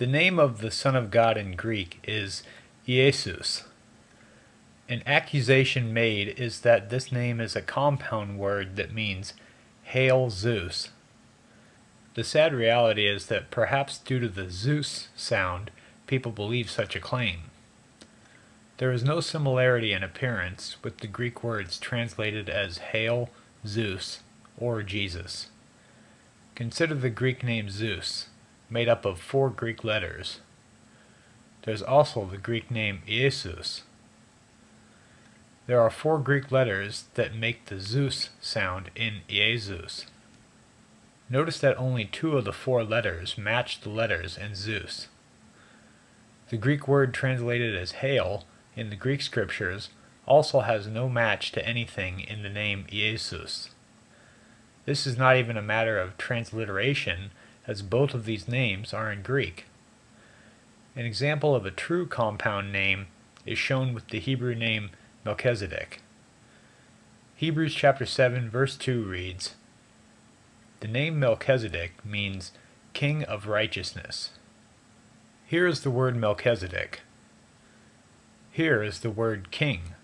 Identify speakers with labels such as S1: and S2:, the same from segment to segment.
S1: The name of the Son of God in Greek is Iesus. An accusation made is that this name is a compound word that means Hail Zeus. The sad reality is that perhaps due to the Zeus sound, people believe such a claim. There is no similarity in appearance with the Greek words translated as Hail, Zeus, or Jesus. Consider the Greek name Zeus, made up of four Greek letters. There's also the Greek name Iesus. There are four Greek letters that make the Zeus sound in Iesus. Notice that only two of the four letters match the letters in Zeus. The Greek word translated as hail in the Greek scriptures also has no match to anything in the name Iesus. This is not even a matter of transliteration, as both of these names are in Greek. An example of a true compound name is shown with the Hebrew name Melchizedek. Hebrews chapter 7 verse 2 reads, The name Melchizedek means king of righteousness. Here is the word Melchizedek. Here is the word king.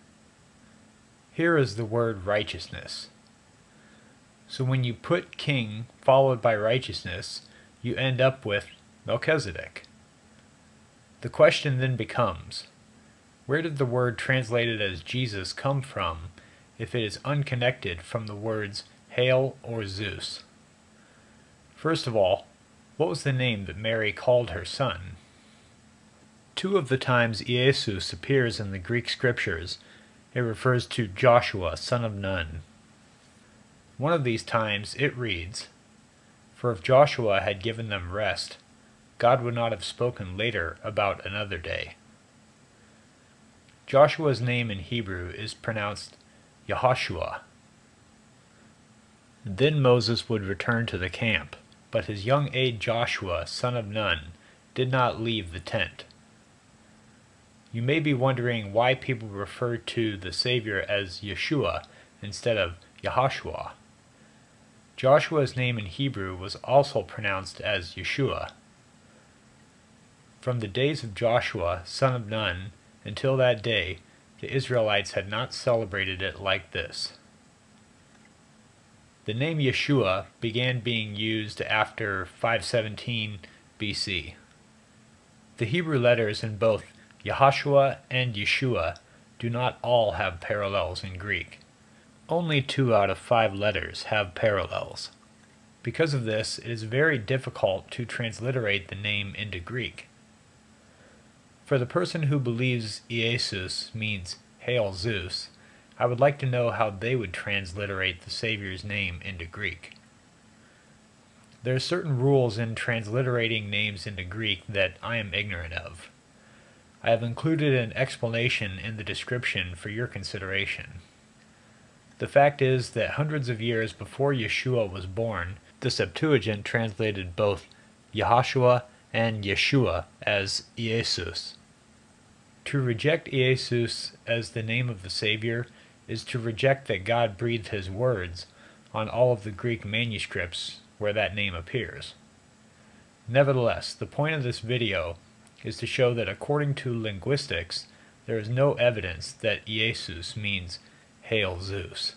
S1: Here is the word righteousness. So when you put king followed by righteousness, you end up with Melchizedek. The question then becomes, where did the word translated as Jesus come from if it is unconnected from the words Hail or Zeus? First of all, what was the name that Mary called her son? Two of the times Iesus appears in the Greek scriptures, it refers to Joshua, son of Nun. One of these times it reads, For if Joshua had given them rest, God would not have spoken later about another day. Joshua's name in Hebrew is pronounced Yehoshua. Then Moses would return to the camp, but his young aide Joshua, son of Nun, did not leave the tent. You may be wondering why people refer to the Savior as Yeshua instead of Yahushua. Joshua's name in Hebrew was also pronounced as Yeshua. From the days of Joshua, son of Nun, until that day, the Israelites had not celebrated it like this. The name Yeshua began being used after 517 BC. The Hebrew letters in both Yahashua and Yeshua do not all have parallels in Greek. Only two out of five letters have parallels. Because of this, it is very difficult to transliterate the name into Greek. For the person who believes Iesus means Hail Zeus, I would like to know how they would transliterate the Savior's name into Greek. There are certain rules in transliterating names into Greek that I am ignorant of. I have included an explanation in the description for your consideration. The fact is that hundreds of years before Yeshua was born, the Septuagint translated both Yahashua and Yeshua as Iesus. To reject Iesus as the name of the Savior is to reject that God breathed his words on all of the Greek manuscripts where that name appears. Nevertheless, the point of this video is to show that according to linguistics, there is no evidence that Iesus means Hail Zeus.